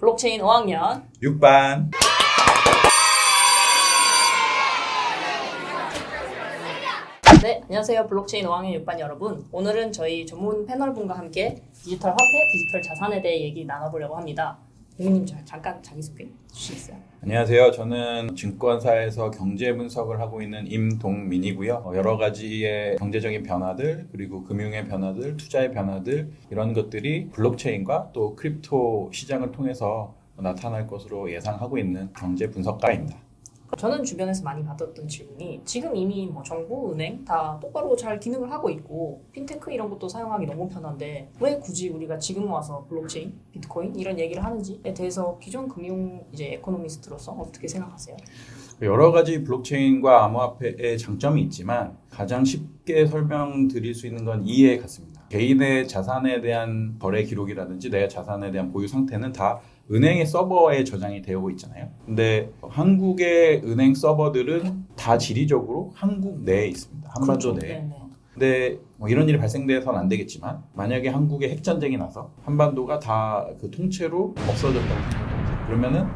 블록체인 5학년. 6반. 네 안녕하세요. 블록체인 5학년 6반 여러분. 오늘은 저희 전문 패널분과 함께 디지털 화폐, 디지털 자산에 대해 얘기 나눠보려고 합니다 고객님 잠깐 자기소개 주시겠어요? 안녕하세요. 저는 증권사에서 경제 분석을 하고 있는 임동민이고요. 어, 여러 가지의 경제적인 변화들 그리고 금융의 변화들, 투자의 변화들 이런 것들이 블록체인과 또 crypto 시장을 통해서 나타날 것으로 예상하고 있는 경제 분석가입니다. 저는 주변에서 많이 받았던 질문이 지금 이미 뭐 정부, 은행 다 똑바로 잘 기능을 하고 있고 핀테크 이런 것도 사용하기 너무 편한데 왜 굳이 우리가 지금 와서 블록체인, 비트코인 이런 얘기를 하는지에 대해서 기존 금융 이제 economist로서 어떻게 생각하세요? 여러 가지 블록체인과 암호화폐의 장점이 있지만 가장 쉽게 설명드릴 수 있는 건 이해 같습니다. 개인의 자산에 대한 거래 기록이라든지 내 자산에 대한 보유 상태는 다 은행의 서버에 저장이 되어 있잖아요. 근데 한국의 은행 서버들은 다 지리적으로 한국 내에 있습니다. 한반도 그렇죠. 내에. 근데 뭐 이런 일이 발생돼서는 안 되겠지만 만약에 한국에 핵전쟁이 나서 한반도가 다 그 통째로 없어졌다고 생각해보세요. 그러면은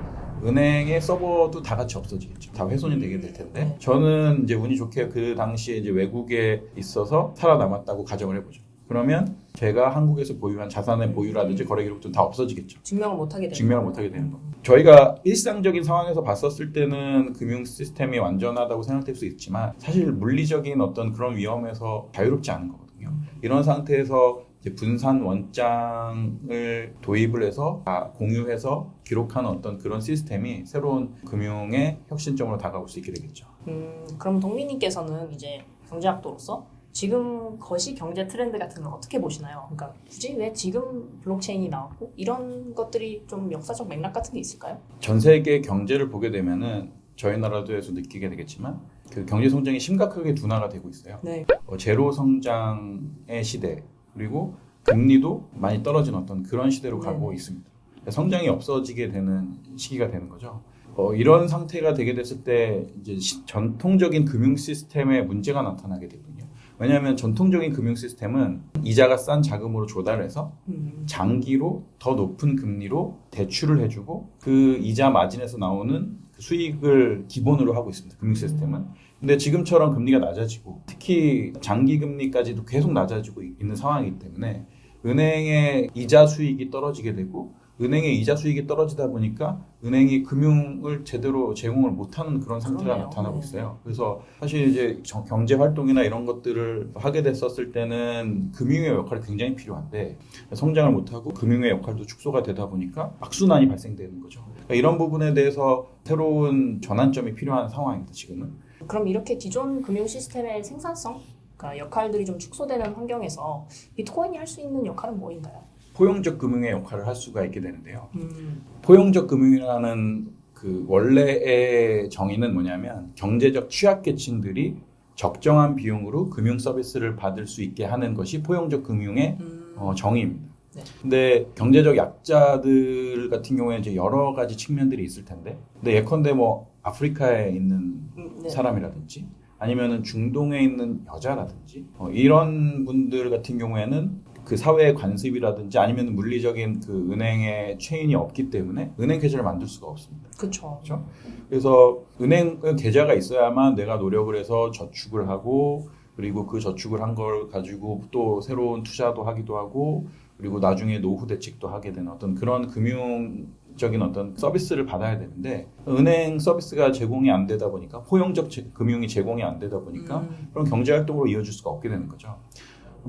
은행의 서버도 다 같이 없어지겠죠. 다 훼손이 되게 될 텐데 네. 저는 이제 운이 좋게 그 당시에 이제 외국에 있어서 살아남았다고 가정을 해보죠. 그러면 제가 한국에서 보유한 자산의 보유라든지 거래 기록도 다 없어지겠죠. 증명을 못하게 되는 증명을 못하게 되는 거. 저희가 일상적인 상황에서 봤었을 때는 금융 시스템이 완전하다고 생각될 수 있지만 사실 물리적인 어떤 그런 위험에서 자유롭지 않은 거거든요. 이런 상태에서 분산 원장을 도입을 해서 다 공유해서 기록하는 어떤 그런 시스템이 새로운 금융의 혁신점으로 다가올 수 있게 되겠죠. 음, 그럼 동민님께서는 이제 경제학도로서 지금 거시 경제 트렌드 같은 걸 어떻게 보시나요? 그러니까 굳이 왜 지금 블록체인이 나왔고 이런 것들이 좀 역사적 맥락 같은 게 있을까요? 전 세계 경제를 보게 되면은 저희 나라도에서 느끼게 되겠지만 그 경제 성장이 심각하게 둔화가 되고 있어요. 네. 어, 제로 성장의 시대 그리고 금리도 많이 떨어진 어떤 그런 시대로 가고 네네. 있습니다. 성장이 없어지게 되는 시기가 되는 거죠. 어, 이런 상태가 되게 됐을 때 이제 시- 전통적인 금융 시스템에 문제가 나타나게 되거든요. 왜냐하면 전통적인 금융 시스템은 이자가 싼 자금으로 조달해서 음, 장기로 더 높은 금리로 대출을 해주고 그 이자 마진에서 나오는 그 수익을 기본으로 하고 있습니다. 금융 시스템은. 근데 지금처럼 금리가 낮아지고 특히 장기 금리까지도 계속 낮아지고 있는 상황이기 때문에 은행의 이자 수익이 떨어지게 되고 은행의 이자 수익이 떨어지다 보니까 은행이 금융을 제대로 제공을 못하는 그런 상태가 그러네요. 나타나고 네. 있어요. 그래서 사실 이제 정- 경제 활동이나 이런 것들을 하게 됐었을 때는 금융의 역할이 굉장히 필요한데 성장을 못하고 금융의 역할도 축소가 되다 보니까 악순환이 발생되는 거죠. 그러니까 이런 부분에 대해서 새로운 전환점이 필요한 상황입니다. 지금은. 그럼 이렇게 기존 금융 시스템의 생산성, 그러니까 역할들이 좀 축소되는 환경에서 비트코인이 할 수 있는 역할은 뭐인가요? 포용적 금융의 역할을 할 수가 있게 되는데요. 음, 포용적 금융이라는 그 원래의 정의는 뭐냐면 경제적 취약계층들이 적정한 비용으로 금융 서비스를 받을 수 있게 하는 것이 포용적 금융의 음, 어, 정의입니다. 네. 근데 경제적 약자들 같은 경우에 이제 여러 가지 측면들이 있을 텐데, 근데 예컨대 뭐 아프리카에 있는 음, 네. 사람이라든지 아니면은 중동에 있는 여자라든지 어, 이런 분들 같은 경우에는 그 사회의 관습이라든지 아니면 물리적인 그 은행의 체인이 없기 때문에 은행 계좌를 만들 수가 없습니다. 그렇죠? 그래서 은행 계좌가 있어야만 내가 노력을 해서 저축을 하고 그리고 그 저축을 한 걸 가지고 또 새로운 투자도 하기도 하고 그리고 나중에 노후 대책도 하게 되는 어떤 그런 금융적인 어떤 서비스를 받아야 되는데 은행 서비스가 제공이 안 되다 보니까 포용적 제- 금융이 제공이 안 되다 보니까 음, 그런 경제 활동으로 이어질 수가 없게 되는 거죠.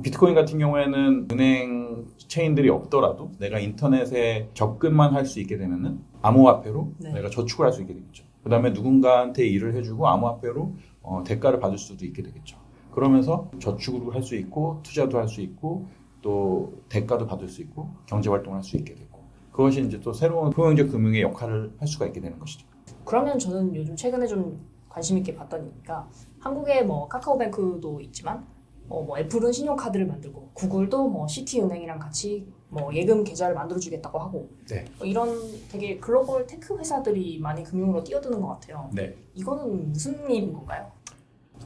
비트코인 같은 경우에는 은행 체인들이 없더라도 내가 인터넷에 접근만 할 수 있게 되면은 암호화폐로 네. 내가 저축을 할 수 있게 되겠죠. 그 다음에 누군가한테 일을 해주고 암호화폐로 어, 대가를 받을 수도 있게 되겠죠. 그러면서 저축을 할수 있고 투자도 할 수 있고 또 대가도 받을 수 있고 경제 활동을 할 수 있게 되고 그것이 이제 또 새로운 포용적 금융의 역할을 할 수가 있게 되는 것이죠. 그러면 저는 요즘 최근에 좀 관심 있게 봤던 얘기가 한국에 뭐 카카오뱅크도 있지만 어, 뭐 애플은 신용카드를 만들고 구글도 뭐 시티은행이랑 같이 뭐 예금 계좌를 만들어주겠다고 하고 네. 뭐 이런 되게 글로벌 tech 회사들이 많이 금융으로 뛰어드는 것 같아요. 네. 이거는 무슨 일인 건가요?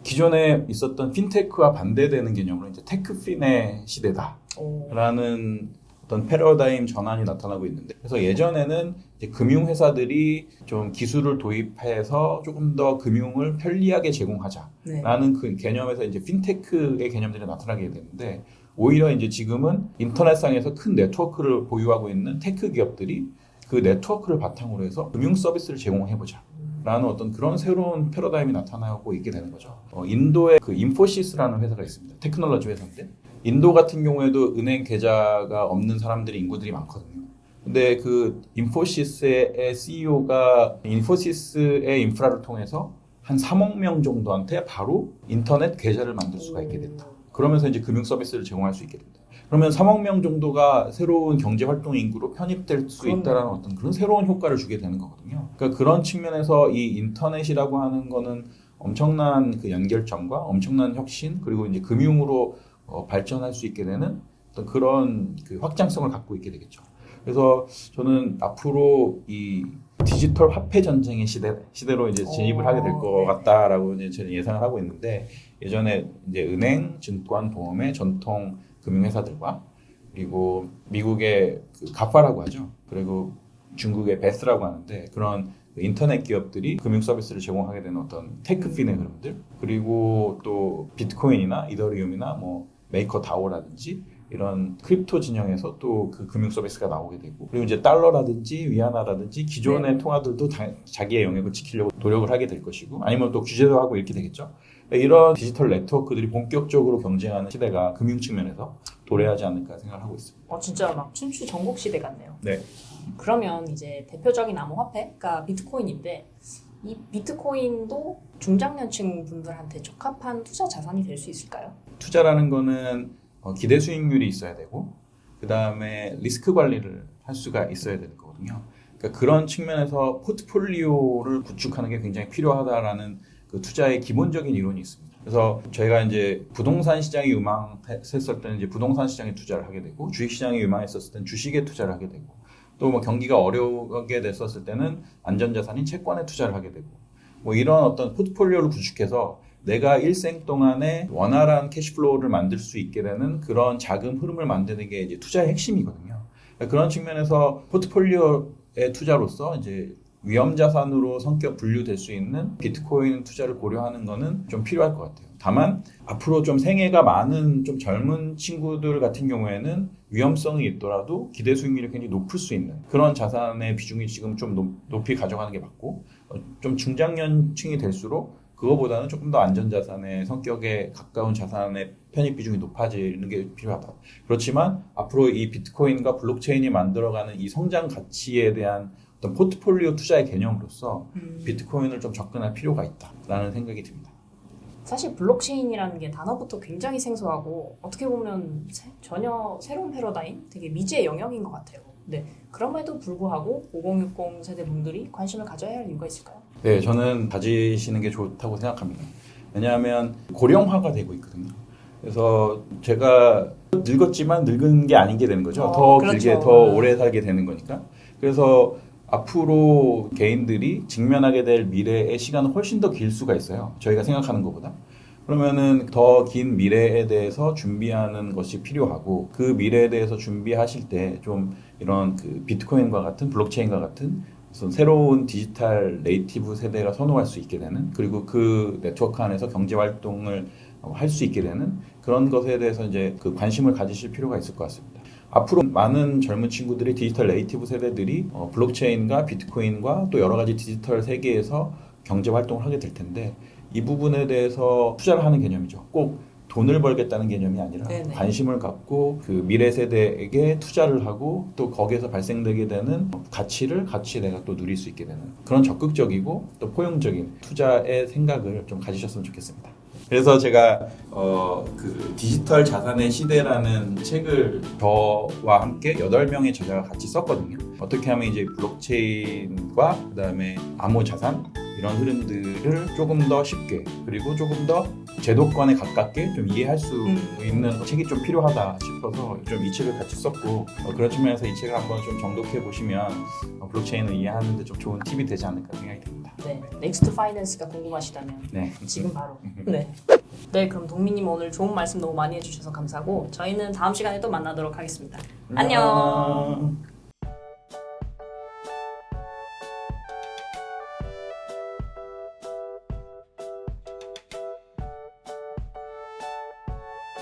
기존에 있었던 핀테크와 반대되는 개념으로 이제 techfin의 시대다라는 오, 어떤 패러다임 전환이 나타나고 있는데 그래서 예전에는 이제 금융회사들이 좀 기술을 도입해서 조금 더 금융을 편리하게 제공하자라는 네. 그 개념에서 이제 핀테크의 개념들이 나타나게 되는데 오히려 이제 지금은 인터넷상에서 큰 네트워크를 보유하고 있는 tech 기업들이 그 네트워크를 바탕으로 해서 금융 서비스를 제공해보자. 라는 어떤 그런 새로운 패러다임이 나타나고 있게 되는 거죠. 어, 인도에 그 인포시스라는 회사가 있습니다. 테크놀로지 회사인데 인도 같은 경우에도 은행 계좌가 없는 사람들이 인구들이 많거든요. 근데 그 인포시스의 CEO가 인포시스의 인프라를 통해서 한 3억 명 정도한테 바로 인터넷 계좌를 만들 수가 있게 된다. 그러면서 이제 금융 서비스를 제공할 수 있게 된다. 그러면 3억 명 정도가 새로운 경제 활동 인구로 편입될 수. 있다라는 어떤 그런 새로운 효과를 주게 되는 거거든요. 그러니까 그런 측면에서 이 인터넷이라고 하는 거는 엄청난 그 연결점과 엄청난 혁신 그리고 이제 금융으로 어, 발전할 수 있게 되는 어떤 그런 그 확장성을 갖고 있게 되겠죠. 그래서 저는 앞으로 이 디지털 화폐 전쟁의 시대 시대로 이제 진입을 하게 될것 어, 네. 같다라고 이제 저는 예상을 하고 있는데 예전에 이제 은행, 증권, 보험의 전통 금융회사들과 그리고 미국의 그 GAFA라고 하죠. 그리고 중국의 BATH라고 하는데 그런 그 인터넷 기업들이 금융 서비스를 제공하게 되는 어떤 techfin의 흐름들 그리고 또 비트코인이나 이더리움이나 뭐 MakerDAO라든지 이런 crypto 진영에서 또 그 금융 서비스가 나오게 되고 그리고 이제 달러라든지 위안화라든지 기존의 네. 통화들도 다 자기의 영역을 지키려고 노력을 하게 될 것이고 아니면 또 규제도 하고 이렇게 되겠죠. 이런 디지털 네트워크들이 본격적으로 경쟁하는 시대가 금융 측면에서 도래하지 않을까 생각을 하고 있습니다. 어 진짜 막 춘추 전국 시대 같네요. 네. 그러면 이제 대표적인 암호화폐가 비트코인인데 이 비트코인도 중장년층 분들한테 적합한 투자 자산이 될 수 있을까요? 투자라는 거는 어, 기대 수익률이 있어야 되고 그 다음에 리스크 관리를 할 수가 있어야 되는 거거든요. 그러니까 그런 측면에서 포트폴리오를 구축하는 게 굉장히 필요하다라는 그 투자의 기본적인 이론이 있습니다. 그래서 저희가 이제 부동산 시장이 유망했을 때는 이제 부동산 시장에 투자를 하게 되고 주식 시장이 유망했었을 때는 주식에 투자를 하게 되고 또 뭐 경기가 어려우게 됐었을 때는 안전자산인 채권에 투자를 하게 되고 뭐 이런 어떤 포트폴리오를 구축해서 내가 일생 동안에 원활한 cash flow를 만들 수 있게 되는 그런 자금 흐름을 만드는 게 이제 투자의 핵심이거든요. 그러니까 그런 측면에서 포트폴리오의 투자로서 이제 위험 자산으로 성격 분류될 수 있는 비트코인 투자를 고려하는 거는 좀 필요할 것 같아요. 다만 앞으로 좀 생애가 많은 좀 젊은 친구들 같은 경우에는 위험성이 있더라도 기대 수익률이 굉장히 높을 수 있는 그런 자산의 비중이 지금 좀 높, 높이 가져가는 게 맞고 어, 좀 중장년층이 될수록 그거보다는 조금 더 안전자산의 성격에 가까운 자산의 편입 비중이 높아지는 게 필요하다. 그렇지만 앞으로 이 비트코인과 블록체인이 만들어가는 이 성장 가치에 대한 어떤 포트폴리오 투자의 개념으로서 비트코인을 좀 접근할 필요가 있다라는 생각이 듭니다. 사실 블록체인이라는 게 단어부터 굉장히 생소하고 어떻게 보면 새- 전혀 새로운 패러다임, 되게 미지의 영역인 것 같아요. 네, 그럼에도 불구하고 5060 세대 분들이 관심을 가져야 할 이유가 있을까요? 네, 저는 가지시는 게 좋다고 생각합니다. 왜냐하면 고령화가 되고 있거든요. 그래서 제가 늙었지만 늙은 게 아닌 게 되는 거죠. 어, 더 그렇죠. 길게 더 오래 살게 되는 거니까. 그래서 앞으로 개인들이 직면하게 될 미래의 시간은 훨씬 더 길 수가 있어요. 저희가 생각하는 것보다. 그러면은 더 긴 미래에 대해서 준비하는 것이 필요하고 그 미래에 대해서 준비하실 때 좀 이런 그 비트코인과 같은 블록체인과 같은 새로운 digital native 세대가 선호할 수 있게 되는 그리고 그 네트워크 안에서 경제 활동을 할 수 있게 되는 그런 것에 대해서 이제 그 관심을 가지실 필요가 있을 것 같습니다. 앞으로 많은 젊은 친구들이 digital native 세대들이 어, 블록체인과 비트코인과 또 여러 가지 디지털 세계에서 경제 활동을 하게 될 텐데 이 부분에 대해서 투자를 하는 개념이죠. 꼭 돈을 벌겠다는 개념이 아니라 네네. 관심을 갖고 그 미래 세대에게 투자를 하고 또 거기에서 발생되게 되는 가치를 같이 내가 또 누릴 수 있게 되는 그런 적극적이고 또 포용적인 투자의 생각을 좀 가지셨으면 좋겠습니다. 그래서 제가 어, 그 디지털 자산의 시대라는 책을 저와 함께 8명의 저자가 같이 썼거든요. 어떻게 하면 이제 블록체인과 그다음에 암호 자산 이런 흐름들을 조금 더 쉽게 그리고 조금 더 제도권에 가깝게 좀 이해할 수 음. 있는 책이 좀 필요하다 싶어서 좀 이 책을 같이 썼고 어, 그런 측면에서 이 책을 한번 좀 정독해 보시면 어, 블록체인을 이해하는데 좀 좋은 팁이 되지 않을까 생각이 듭니다. 네, next finance가 궁금하시다면 네. 지금 바로. 네. 네, 그럼 동민님 오늘 좋은 말씀 너무 많이 해주셔서 감사하고 저희는 다음 시간에 또 만나도록 하겠습니다. 안녕.